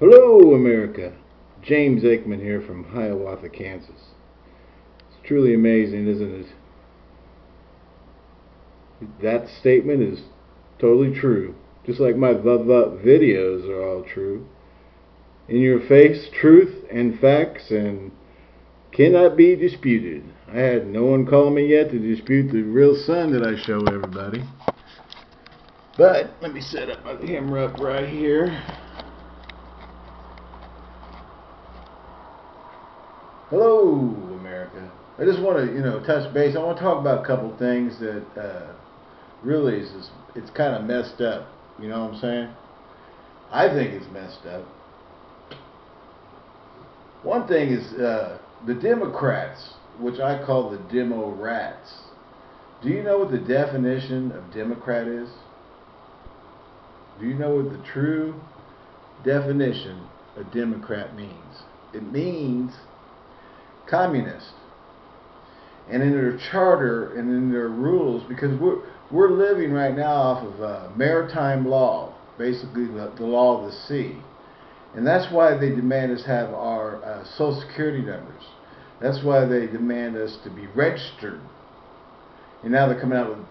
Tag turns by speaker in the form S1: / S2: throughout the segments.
S1: Hello, America. James Aikman here from Hiawatha, Kansas. It's truly amazing, isn't it? That statement is totally true. Just like my VUV videos are all true. In your face, truth and facts and cannot be disputed. I had no one call me yet to dispute the real sun that I show everybody. But let me set up my camera up right here. Hello, America. I just want to, you know, touch base. I want to talk about a couple things that uh, really is, is it's kind of messed up. You know what I'm saying? I think it's messed up. One thing is uh, the Democrats, which I call the demo rats. Do you know what the definition of Democrat is? Do you know what the true definition of Democrat means? It means communist. And in their charter and in their rules, because we're, we're living right now off of uh, maritime law, basically the, the law of the sea. And that's why they demand us have our uh, social security numbers. That's why they demand us to be registered. And now they're coming out with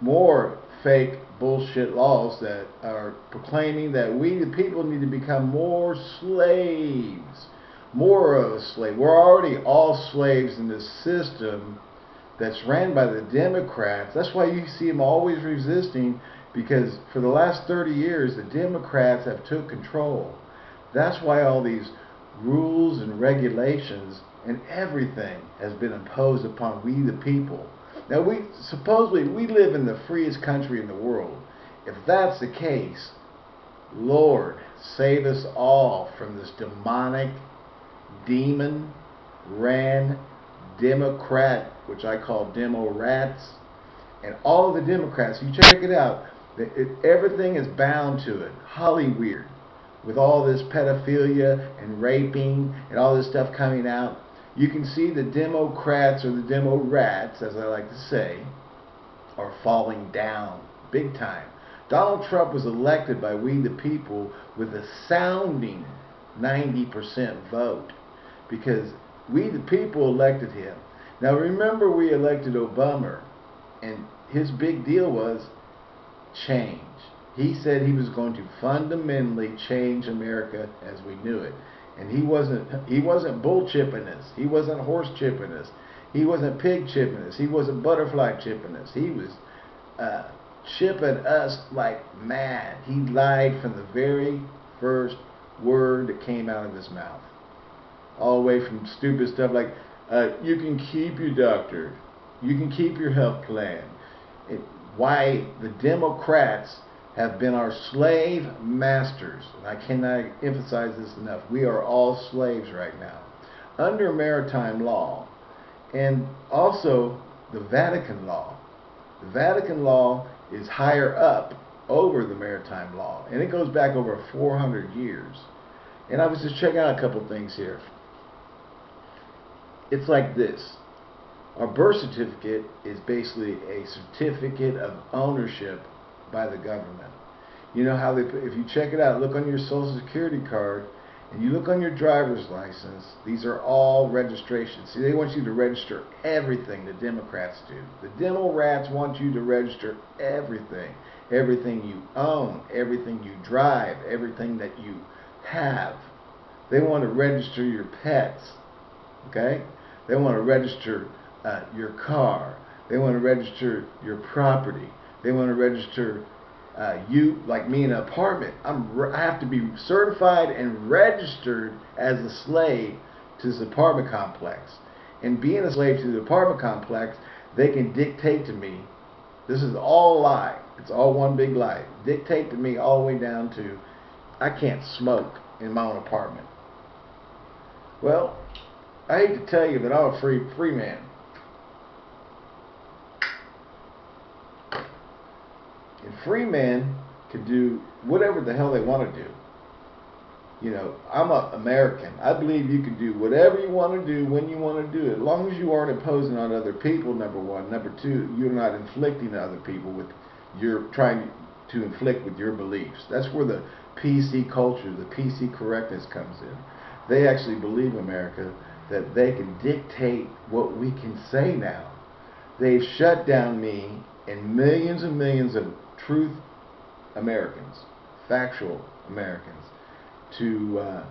S1: more fake bullshit laws that are proclaiming that we the people need to become more slaves more of a slave. We're already all slaves in this system that's ran by the Democrats. That's why you see them always resisting because for the last 30 years the Democrats have took control. That's why all these rules and regulations and everything has been imposed upon we the people. Now we supposedly we live in the freest country in the world. If that's the case, Lord, save us all from this demonic demon ran Democrat, which I call demo rats, and all of the Democrats, you check it out, it, everything is bound to it. Hollywood, with all this pedophilia and raping and all this stuff coming out, you can see the Democrats or the demo rats, as I like to say, are falling down big time. Donald Trump was elected by we the people with a sounding 90% vote because we the people elected him. Now remember we elected Obama and his big deal was change. He said he was going to fundamentally change America as we knew it. And he wasn't he wasn't bull chipping us. He wasn't horse chipping us. He wasn't pig chipping us. He wasn't butterfly chipping us. He was uh, chipping us like mad. He lied from the very first word that came out of his mouth all the way from stupid stuff like uh, you can keep your doctor, you can keep your health plan. It, why the Democrats have been our slave masters. And I cannot emphasize this enough. We are all slaves right now under maritime law and also the Vatican law. The Vatican law is higher up over the maritime law and it goes back over 400 years. And I was just checking out a couple things here it's like this. A birth certificate is basically a certificate of ownership by the government. You know how they, if you check it out, look on your social security card, and you look on your driver's license, these are all registrations. See, they want you to register everything the Democrats do. The Demo rats want you to register everything. Everything you own, everything you drive, everything that you have. They want to register your pets. Okay? They want to register uh, your car. They want to register your property. They want to register uh, you, like me, in an apartment. I'm, I have to be certified and registered as a slave to this apartment complex. And being a slave to the apartment complex, they can dictate to me. This is all lie. It's all one big lie. Dictate to me all the way down to I can't smoke in my own apartment. Well, I hate to tell you, but I'm a free free man. And free men can do whatever the hell they want to do. You know, I'm an American. I believe you can do whatever you want to do when you want to do it, as long as you aren't imposing on other people. Number one, number two, you're not inflicting on other people with you're trying to inflict with your beliefs. That's where the PC culture, the PC correctness comes in. They actually believe, America, that they can dictate what we can say now. They've shut down me and millions and millions of truth Americans, factual Americans, to uh,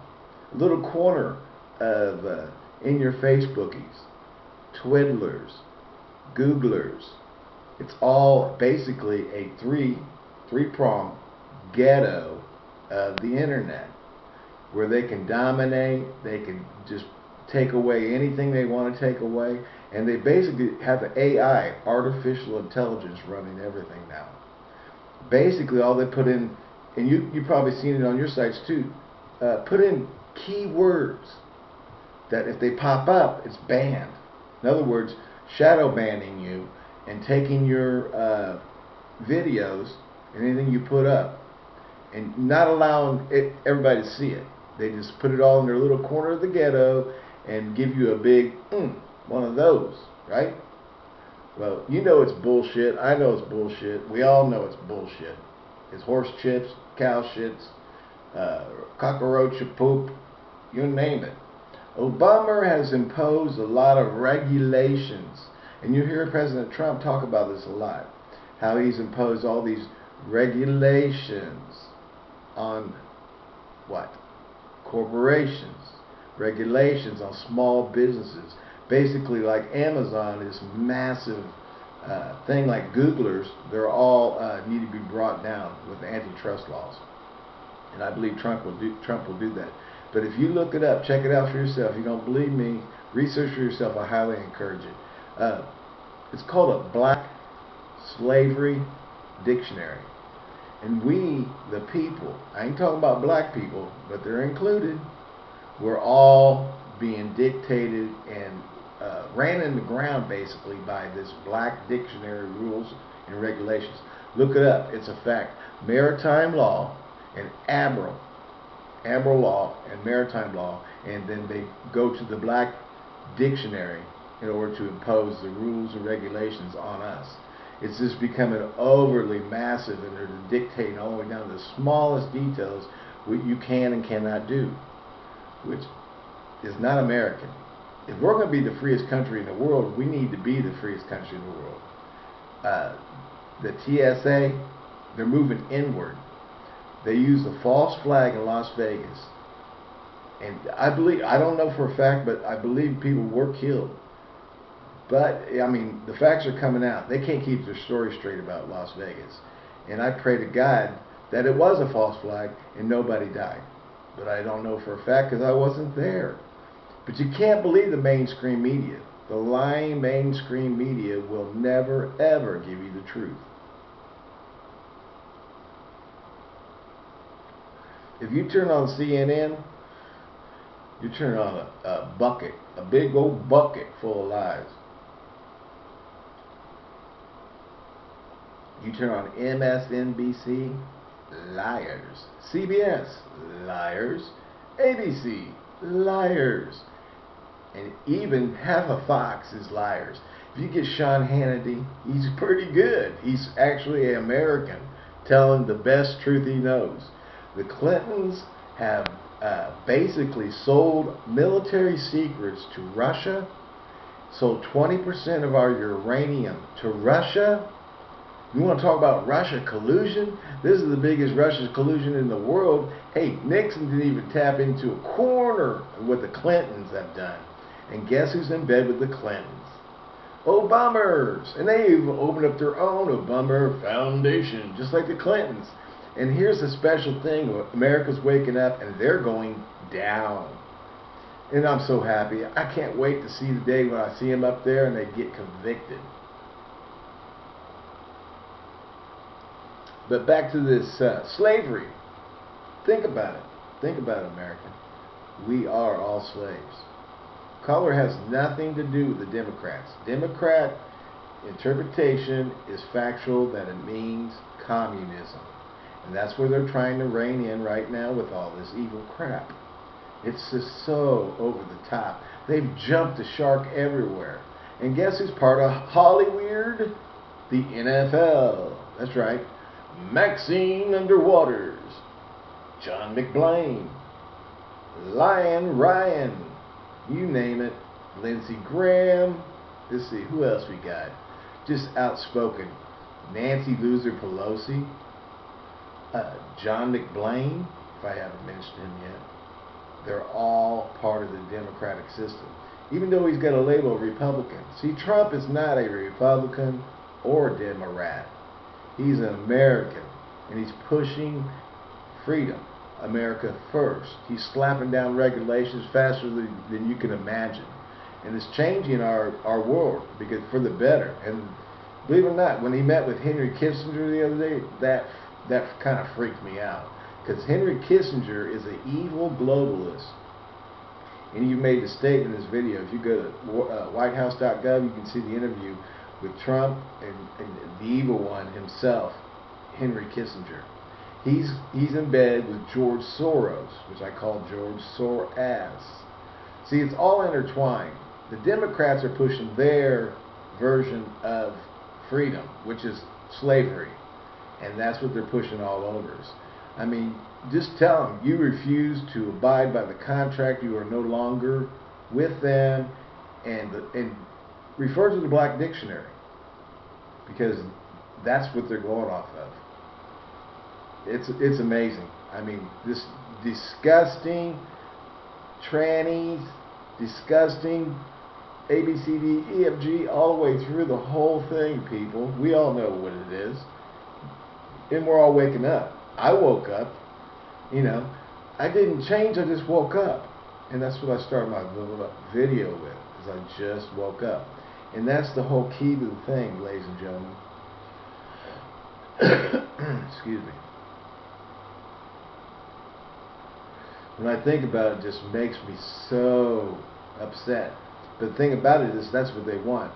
S1: a little corner of uh, in your Facebookies, Twiddlers, Googlers. It's all basically a three three prong ghetto of the internet where they can dominate, they can just take away anything they want to take away, and they basically have the AI, artificial intelligence, running everything now. Basically, all they put in, and you you probably seen it on your sites too. Uh, put in keywords that if they pop up, it's banned. In other words, shadow banning you and taking your uh, videos and anything you put up and not allowing it, everybody to see it. They just put it all in their little corner of the ghetto and give you a big mm, one of those, right? Well, you know it's bullshit. I know it's bullshit. We all know it's bullshit. It's horse chips, cow shits, uh, cockroach poop, you name it. Obama has imposed a lot of regulations, and you hear President Trump talk about this a lot, how he's imposed all these regulations on what? Corporations, regulations on small businesses. Basically, like Amazon is massive uh, thing like Googlers, they're all uh, need to be brought down with antitrust laws, and I believe Trump will do Trump will do that. But if you look it up, check it out for yourself. If you don't believe me, research for yourself. I highly encourage it. Uh, it's called a Black Slavery Dictionary. And we, the people, I ain't talking about black people, but they're included, we're all being dictated and uh, ran in the ground basically by this black dictionary rules and regulations. Look it up. It's a fact. Maritime law and admiral Admiral law and maritime law, and then they go to the black dictionary in order to impose the rules and regulations on us. It's just becoming overly massive, and they're dictating all the way down to the smallest details what you can and cannot do, which is not American. If we're going to be the freest country in the world, we need to be the freest country in the world. Uh, the TSA, they're moving inward they used a false flag in Las Vegas. And I believe, I don't know for a fact, but I believe people were killed. But, I mean, the facts are coming out. They can't keep their story straight about Las Vegas. And I pray to God that it was a false flag and nobody died. But I don't know for a fact because I wasn't there. But you can't believe the mainstream media. The lying mainstream media will never, ever give you the truth. if you turn on CNN, you turn on a, a bucket, a big old bucket full of lies. You turn on MSNBC, liars. CBS, liars. ABC, liars. And even half of Fox is liars. If you get Sean Hannity, he's pretty good. He's actually an American telling the best truth he knows. The Clintons have uh, basically sold military secrets to Russia, sold 20% of our uranium to Russia. You want to talk about Russia collusion? This is the biggest Russia collusion in the world. Hey, Nixon didn't even tap into a corner of what the Clintons have done. And guess who's in bed with the Clintons? Obamas. And they even opened up their own Obama Foundation, just like the Clintons. And here's the special thing America's waking up and they're going down. And I'm so happy. I can't wait to see the day when I see them up there and they get convicted. But back to this uh, slavery. Think about it. Think about it, America. We are all slaves. Color has nothing to do with the Democrats. Democrat interpretation is factual that it means communism. And that's where they're trying to rein in right now with all this evil crap. It's just so over the top. They've jumped the shark everywhere. And guess who's part of Hollyweird? The NFL. That's right. Maxine Underwaters, John McBlain, Lion Ryan, you name it, Lindsey Graham. Let's see, who else we got? Just outspoken. Nancy Loser Pelosi, uh, John McBlain, if I haven't mentioned him yet. They're all part of the Democratic system. Even though he's got a label Republican. See, Trump is not a Republican or a Democrat. He's an American. And he's pushing freedom. America first. He's slapping down regulations faster than, than you can imagine. And it's changing our, our world because for the better. And believe it or not, when he met with Henry Kissinger the other day, that that kind of freaked me out. Because Henry Kissinger is an evil globalist. And you made the statement in this video. If you go to uh, whitehouse.gov, you can see the interview with Trump and, and the evil one himself, Henry Kissinger. He's he's in bed with George Soros, which I call George Soros. See, it's all intertwined. The Democrats are pushing their version of freedom, which is slavery, and that's what they're pushing all over us. I mean, just tell them you refuse to abide by the contract. You are no longer with them, and and refer to the Black Dictionary because that's what they're going off of. It's it's amazing. I mean, this disgusting trannies, disgusting A B C D E F G all the way through the whole thing, people. We all know what it is, and we're all waking up. I woke up, you know, I didn't change, I just woke up. And that's what I started my video with, is I just woke up. And that's the whole key to the thing, ladies and gentlemen. Excuse me. When I think about it, it just makes me so upset. But the thing about it is that's what they want.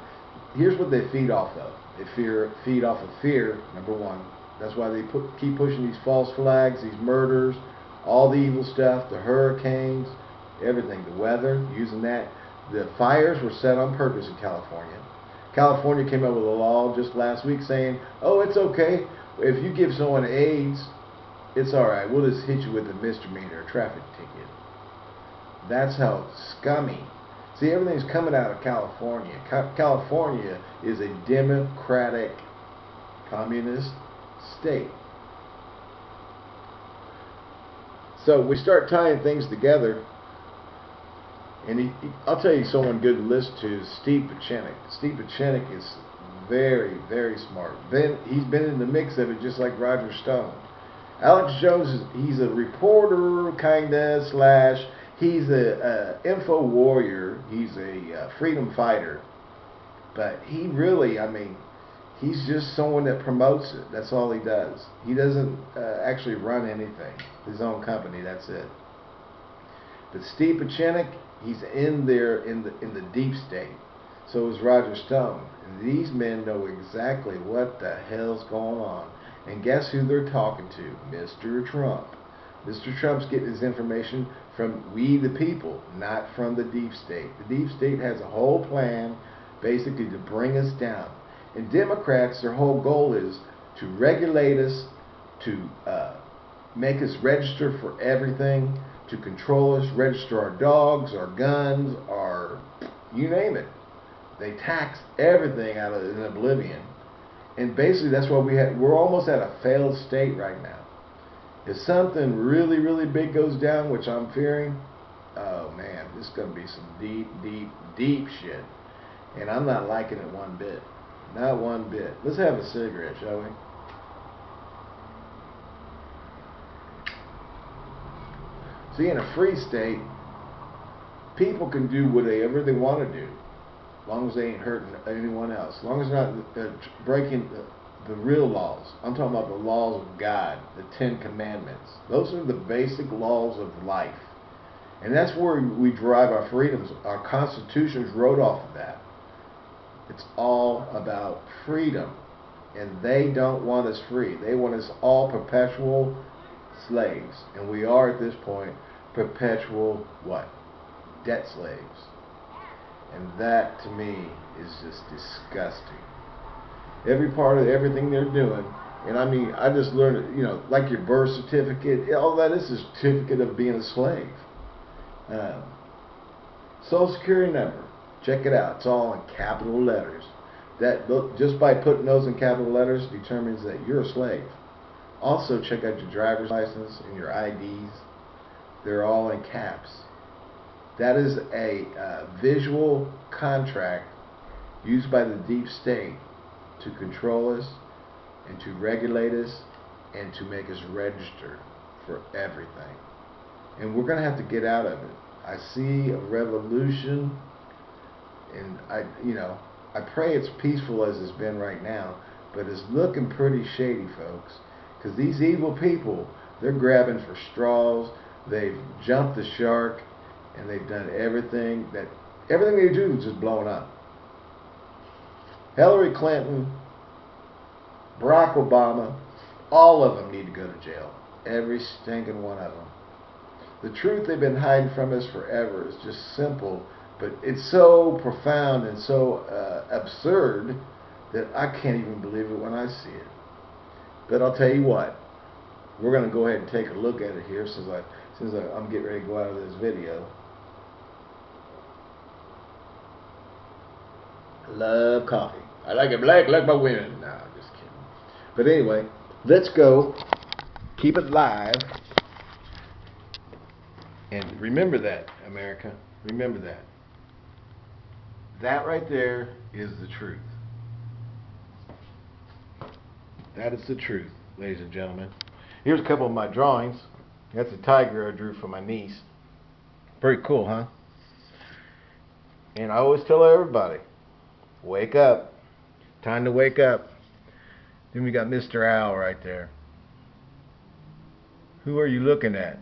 S1: Here's what they feed off of. They fear, feed off of fear, number one. That's why they put, keep pushing these false flags, these murders, all the evil stuff, the hurricanes, everything, the weather, using that. The fires were set on purpose in California. California came up with a law just last week saying, oh, it's okay. If you give someone AIDS, it's all right. We'll just hit you with a misdemeanor, a traffic ticket. That's how scummy. See, everything's coming out of California. California is a democratic communist state. So we start tying things together, and he, he, I'll tell you someone good to listen to is Steve Pieczenik. Steve Pieczenik is very, very smart. Been, he's been in the mix of it just like Roger Stone. Alex Jones, is, he's a reporter, kinda, slash, he's a, info warrior, he's a uh, freedom fighter. But he really, I mean, he's just someone that promotes it. That's all he does. He doesn't uh, actually run anything. His own company. That's it. But Steve Pieczenik, he's in there in the in the deep state. So is Roger Stone. These men know exactly what the hell's going on. And guess who they're talking to? Mr. Trump. Mr. Trump's getting his information from we the people, not from the deep state. The deep state has a whole plan basically to bring us down. And Democrats, their whole goal is to regulate us, to uh, make us register for everything, to control us, register our dogs, our guns, our you name it. They tax everything out of in oblivion. And basically that's why we had we're almost at a failed state right now. If something really, really big goes down, which I'm fearing, oh man, this is gonna be some deep, deep, deep shit. And I'm not liking it one bit. Not one bit. Let's have a cigarette, shall we? See, in a free state, people can do whatever they want to do, as long as they ain't hurting anyone else, as long as they're not breaking the, the real laws. I'm talking about the laws of God, the Ten Commandments. Those are the basic laws of life. And that's where we derive our freedoms. Our constitutions wrote off of that. It's all about freedom. And they don't want us free. They want us all perpetual slaves. And we are at this point perpetual what? Debt slaves. And that to me is just disgusting. Every part of everything they're doing And I mean, I just learned, you know, like your birth certificate, all that is a certificate of being a slave. Um, Social Security number, check it out. It's all in capital letters. That just by putting those in capital letters determines that you're a slave. Also, check out your driver's license and your IDs. They're all in caps. That is a uh, visual contract used by the deep state to control us and to regulate us and to make us register for everything. And we're going to have to get out of it. I see a revolution and I you know, I pray it's peaceful as it's been right now, but it's looking pretty shady, folks. Because these evil people, they're grabbing for straws, they've jumped the shark, and they've done everything that everything they do is just blowing up. Hillary Clinton, Barack Obama, all of them need to go to jail. Every stinking one of them. The truth they've been hiding from us forever is just simple, but it's so profound and so uh, absurd that I can't even believe it when I see it. But I'll tell you what, we're going to go ahead and take a look at it here since I since I, I'm getting ready to go out of this video. Love coffee. I like it black like my women. No, just kidding. But anyway, let's go. Keep it live. And remember that, America. Remember that. That right there is the truth. That is the truth, ladies and gentlemen. Here's a couple of my drawings. That's a tiger I drew for my niece. Pretty cool, huh? And I always tell everybody, wake up. Time to wake up. Then we got Mr. Owl right there. Who are you looking at?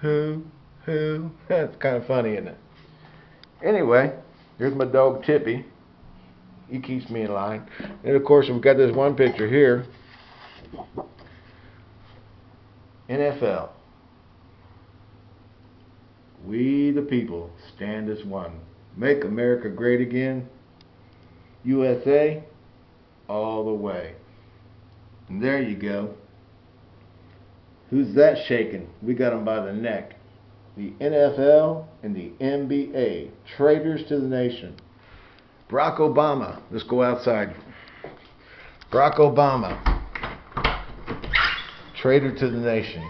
S1: Who? Who? That's kind of funny, isn't it? Anyway, here's my dog Tippy. He keeps me in line. And of course, we've got this one picture here. NFL. We the people stand as one. Make America great again. USA all the way. And there you go. Who's that shaking? We got him by the neck the NFL, and the NBA. Traitors to the nation. Barack Obama. Let's go outside. Barack Obama. Traitor to the nation.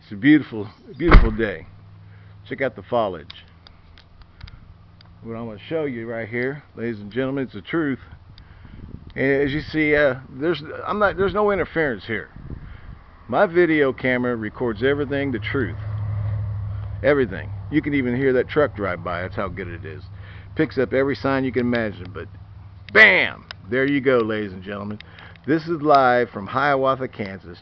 S1: It's a beautiful, beautiful day. Check out the foliage. What I'm going to show you right here, ladies and gentlemen, it's the truth. And as you see, uh, there's I'm not there's no interference here. My video camera records everything the truth. Everything. You can even hear that truck drive by. That's how good it is. Picks up every sign you can imagine. But bam! There you go, ladies and gentlemen. This is live from Hiawatha, Kansas.